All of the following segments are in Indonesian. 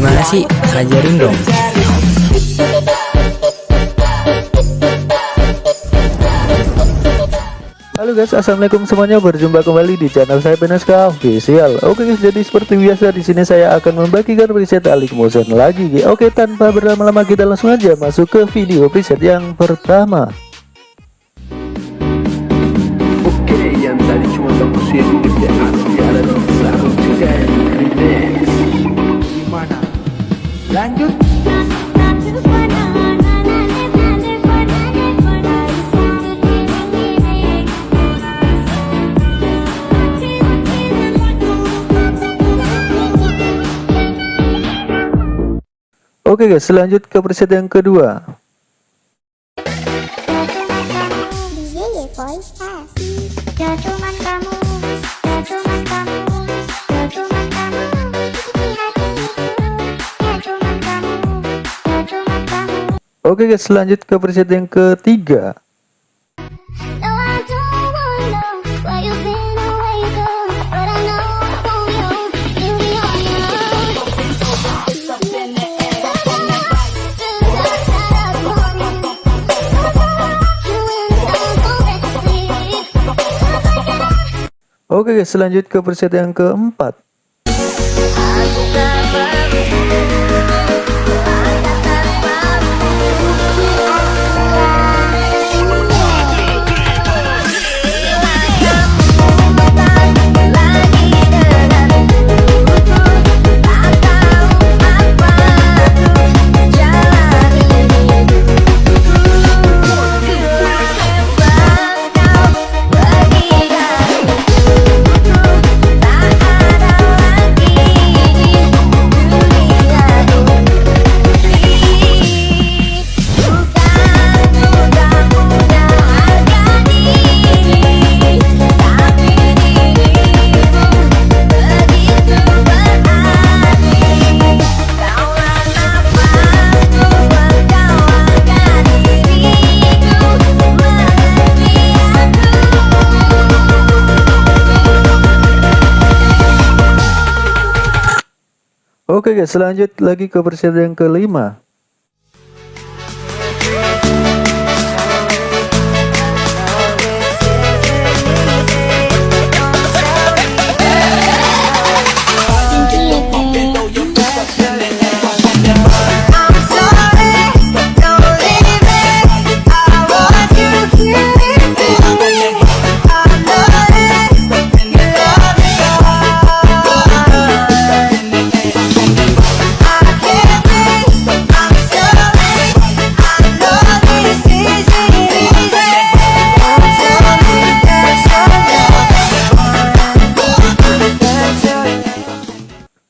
Gimana sih? Ajarin dong. Halo guys, assalamualaikum semuanya. Berjumpa kembali di channel saya Beneska Official. Oke guys, jadi seperti biasa di sini saya akan membagikan preset Alik Motion lagi. Oke, tanpa berlama-lama kita langsung aja masuk ke video preset yang pertama. Oke guys, selanjut ke preset yang kedua. Oke guys, selanjut ke preset yang ketiga. Oke guys, selanjut ke preset yang keempat. Oke guys, selanjut lagi ke preset yang kelima.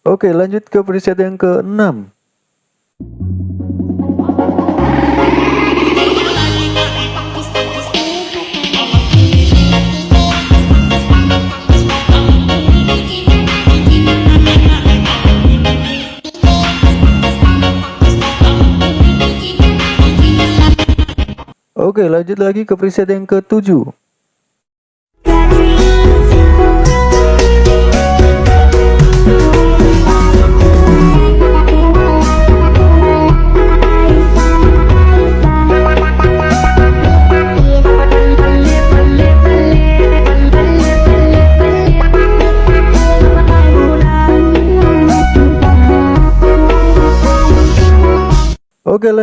Oke lanjut ke preset yang ke-6 Oke lanjut lagi ke preset yang ke-7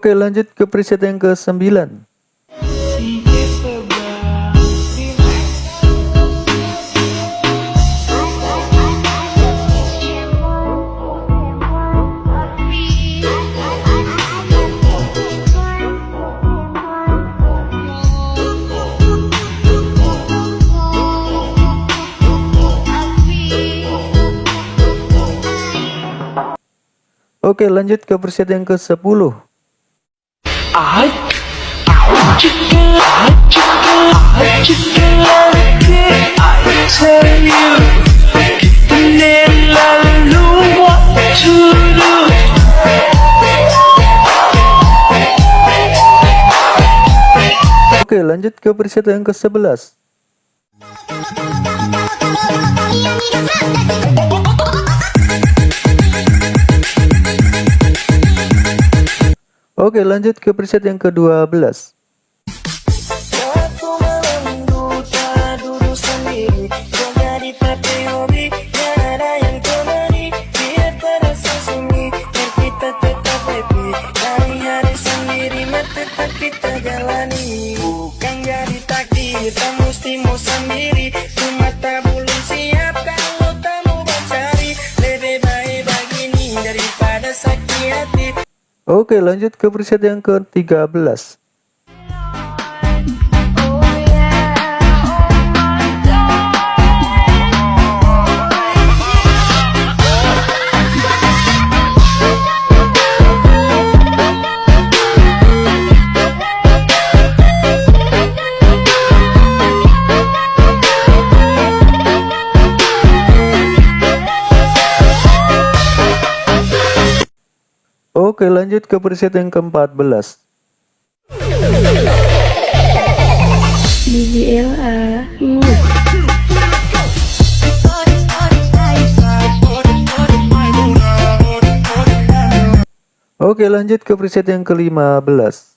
Oke lanjut ke preset yang ke 9 Oke lanjut ke preset yang ke 10 Oke lanjut ke preset yang ke-11 Oke lanjut ke preset yang ke-12 Oke lanjut ke preset yang ke-13 Oke lanjut ke preset yang ke-14 BBLA Oke lanjut ke preset yang ke-15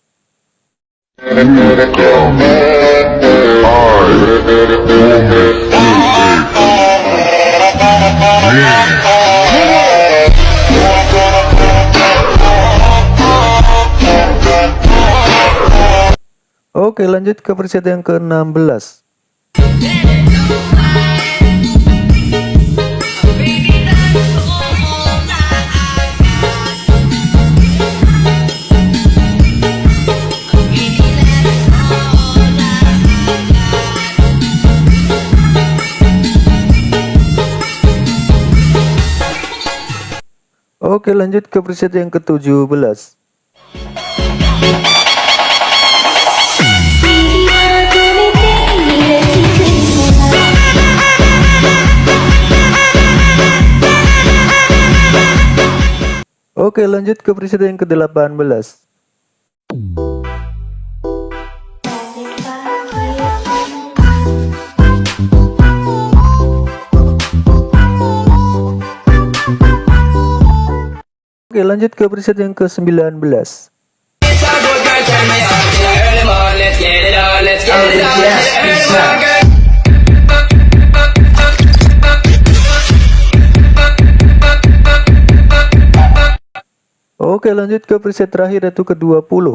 Oke lanjut ke preset yang ke-16 Oke lanjut ke preset yang ke-17 Oke lanjut ke preset yang ke-18 Oke lanjut ke preset yang ke-19 Oke lanjut ke preset terakhir yaitu ke-20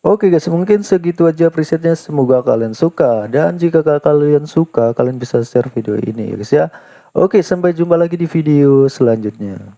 Oke guys mungkin segitu aja presetnya. Semoga kalian suka. Dan jika kalian suka kalian bisa share video ini ya guys ya. Oke sampai jumpa lagi di video selanjutnya